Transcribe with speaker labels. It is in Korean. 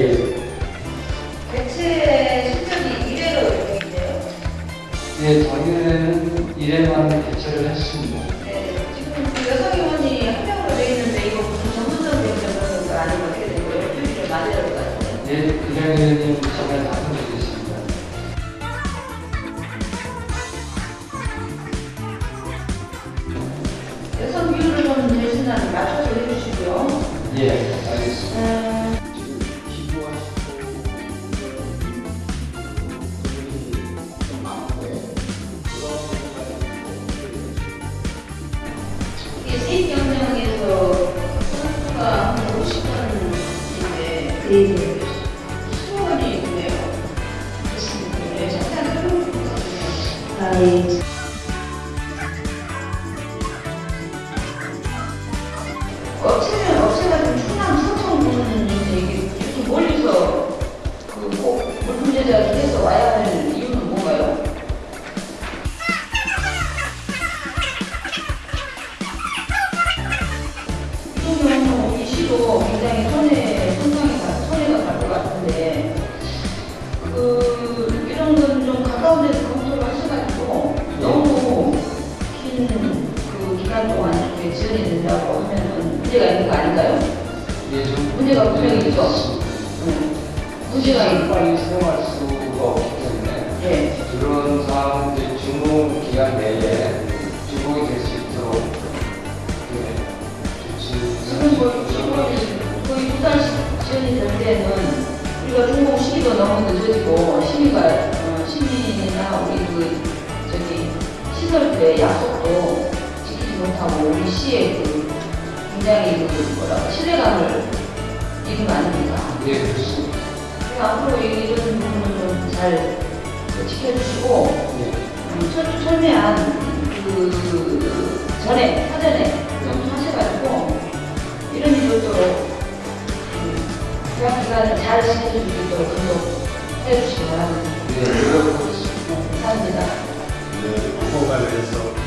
Speaker 1: 예. 대체 실적이 1회로 이렇게인데요? 네, 저희는 1회만 대체를 했습니다.
Speaker 2: 네, 지금 그 여성 의원이 한 명으로 되어 있는데 이거 전문적 대표는 아니면 어떻게 된 거예요? 표시를 맞아야 될것 같아요.
Speaker 1: 네, 그냥 의원님 정말 나서주겠습니다.
Speaker 2: 여성 비율을 좀 대신하는 맞춰서 해주시고요.
Speaker 1: 예.
Speaker 2: 이게 세입 경쟁에서 선수가 한 50번인데
Speaker 3: 네.
Speaker 2: 20번이 있네요. 네, 잠깐 끊어주고 있거든요.
Speaker 3: 아, 예.
Speaker 2: 시도 굉장히 손해, 손상이 가, 손해가 갈 것 같은데 그 이런 건 좀 가까운 데서 검토를 하셔가지고 너무 긴 그 기간 동안 이렇게 지연이 된다고 하면은 문제가 있는 거 아닌가요?
Speaker 1: 예, 좀
Speaker 2: 문제가 분명히 있죠. 응. 문제가 있
Speaker 1: 빨리 사용할 수가 없기 때문에
Speaker 2: 예.
Speaker 1: 그런 사항들 준공 기간 내에 12월 10일 12도
Speaker 2: 너무 늦어지고 12월 어, 12일이나 우리 그 저기 시설 때 약속도 지키지 못하고 우리 시에 그 굉장히 그 뭐라 신뢰감을 잃은 거 아닙니까?
Speaker 1: 예 그렇습니다.
Speaker 2: 네, 앞으로 이런 부분을 잘 지켜주시고
Speaker 1: 예.
Speaker 2: 음, 철, 철저한 그, 그 전에 사전에 좀 하셔가지고 이런 일도 또 기관을 잘 지켜줄 수 있도록 감독해 주시기
Speaker 1: 바랍니다.
Speaker 2: 네, 감사합니다.
Speaker 4: 네, 후보 관련해서